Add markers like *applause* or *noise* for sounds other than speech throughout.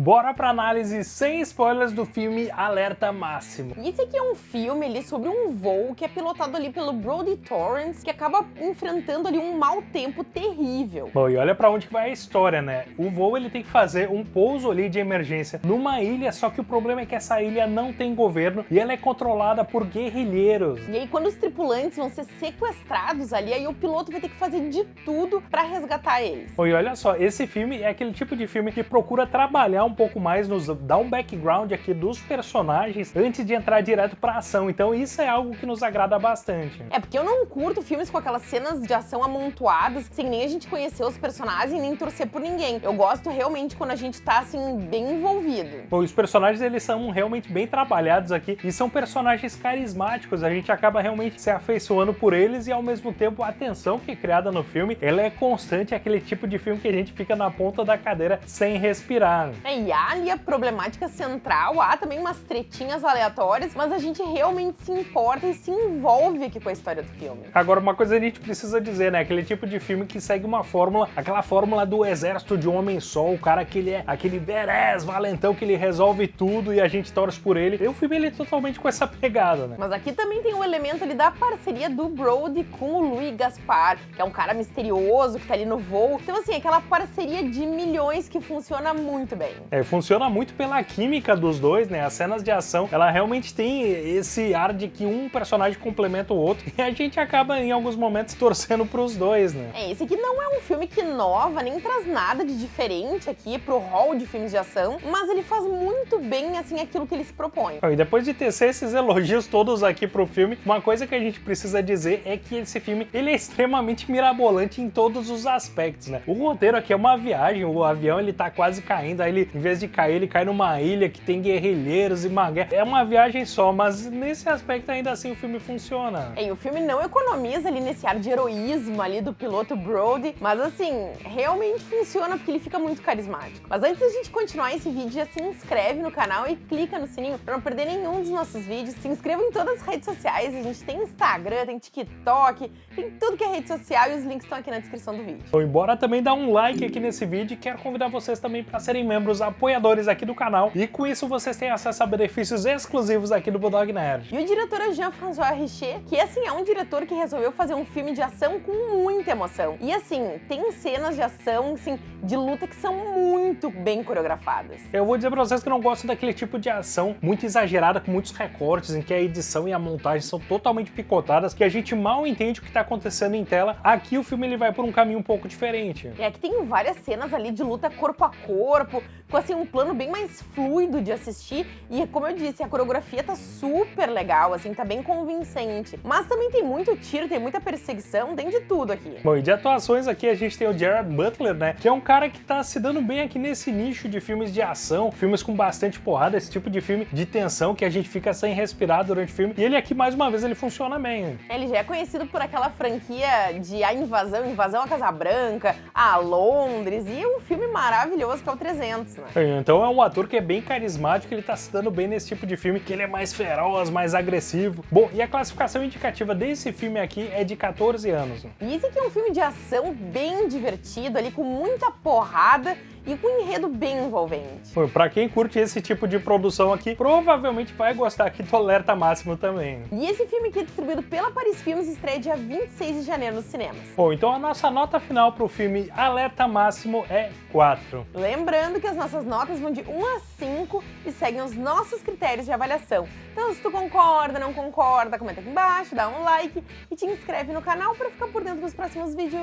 Bora pra análise sem spoilers do filme Alerta Máximo. Esse aqui é um filme ali sobre um voo que é pilotado ali pelo Brody Torrance, que acaba enfrentando ali um mau tempo terrível. Bom, e olha pra onde que vai a história, né? O voo ele tem que fazer um pouso ali de emergência numa ilha, só que o problema é que essa ilha não tem governo e ela é controlada por guerrilheiros. E aí quando os tripulantes vão ser sequestrados ali, aí o piloto vai ter que fazer de tudo pra resgatar eles. Bom, e olha só, esse filme é aquele tipo de filme que procura trabalhar um pouco mais, nos dar um background aqui dos personagens antes de entrar direto pra ação. Então isso é algo que nos agrada bastante. É porque eu não curto filmes com aquelas cenas de ação amontoadas, sem nem a gente conhecer os personagens e nem torcer por ninguém. Eu gosto realmente quando a gente tá, assim, bem envolvido. Bom, os personagens, eles são realmente bem trabalhados aqui e são personagens carismáticos. A gente acaba realmente se afeiçoando por eles e, ao mesmo tempo, a tensão que é criada no filme, ela é constante, é aquele tipo de filme que a gente fica na ponta da cadeira sem respirar. É, e há ali a problemática central, há também umas tretinhas aleatórias, mas a gente realmente se importa e se envolve aqui com a história do filme. Agora, uma coisa a gente precisa dizer, né? Aquele tipo de filme que segue uma fórmula, aquela fórmula do exército de um homem só, o cara que ele é aquele badass, valentão, que ele resolve tudo e a gente torce por ele. E o filme ele é totalmente com essa pegada, né? Mas aqui também tem um elemento ali da parceria do Brody com o Louis Gaspar, que é um cara misterioso que tá ali no voo. Então, assim, aquela parceria de milhões que funciona muito bem. É, funciona muito pela química dos dois, né? As cenas de ação, ela realmente tem esse ar de que um personagem complementa o outro *laughs* e a gente acaba em alguns momentos torcendo pros dois, né? É, esse aqui não é um filme que inova, nem traz nada de diferente aqui pro hall de filmes de ação, mas ele faz muito bem, assim, aquilo que ele se propõe. E depois de tecer esses elogios todos aqui pro filme, uma coisa que a gente precisa dizer é que esse filme, ele é extremamente mirabolante em todos os aspectos, né? O roteiro aqui é uma viagem, o avião ele tá quase caindo, aí ele, em vez de cair, ele cai numa ilha que tem guerrilheiros e uma guerra. É uma viagem só, mas nesse aspecto ainda assim o filme funciona. É, e o filme não economiza ali nesse ar de heroísmo ali do piloto Brody, mas assim, realmente funciona porque ele fica muito carismático. Mas antes da gente continuar esse vídeo, já se inscreve no canal e clica no sininho pra não perder nenhum dos nossos vídeos. Se inscreva em todas as redes sociais, a gente tem Instagram, tem TikTok, tem tudo que é rede social e os links estão aqui na descrição do vídeo. Bom, embora também dar um like aqui nesse vídeo, quero convidar vocês também para serem membros apoiadores aqui do canal e com isso vocês têm acesso a benefícios exclusivos aqui do Bulldog Nerd. E o diretor é Jean-François Richer, que assim é um diretor que resolveu fazer um filme de ação com muita emoção. E assim, tem cenas de ação, assim, de luta que são muito bem coreografadas. Eu vou dizer pra vocês que eu não gosto daquele tipo de ação muito exagerada, com muitos recortes, em que a edição e a montagem são totalmente picotadas, que a gente mal entende o que tá acontecendo em tela. Aqui o filme ele vai por um caminho um pouco diferente. E aqui tem várias cenas ali de luta corpo a corpo, com assim um plano bem mais fluido de assistir e como eu disse, a coreografia tá super legal, assim, tá bem convincente. Mas também tem muito tiro, tem muita perseguição, tem de tudo aqui. Bom, e de atuações aqui a gente tem o Gerard Butler, né, que é um cara que tá se dando bem aqui nesse nicho de filmes de ação, filmes com bastante porrada, esse tipo de filme de tensão que a gente fica sem respirar durante o filme. E ele aqui, mais uma vez, ele funciona bem. Ele já é conhecido por aquela franquia de A Invasão, Invasão à Casa Branca, a Londres e um filme maravilhoso que é o 300, né? Então é um ator que é bem carismático, ele tá se dando bem nesse tipo de filme, que ele é mais feroz, mais agressivo. Bom, e a classificação indicativa desse filme aqui é de 14 anos. E esse aqui é um filme de ação bem divertido, ali com muita porrada e com um enredo bem envolvente. Pra quem curte esse tipo de produção aqui, provavelmente vai gostar aqui do Alerta Máximo também. E esse filme aqui é distribuído pela Paris Filmes estreia dia 26 de janeiro nos cinemas. Bom, então a nossa nota final pro filme Alerta Máximo é 4. Lembrando que as nossas notas vão de 1 a 5 e seguem os nossos critérios de avaliação. Então se tu concorda, não concorda, comenta aqui embaixo, dá um like e te inscreve no canal para ficar por dentro dos próximos vídeos.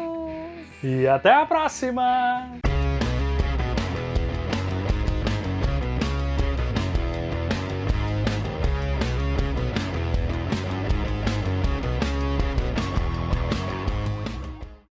E até a próxima!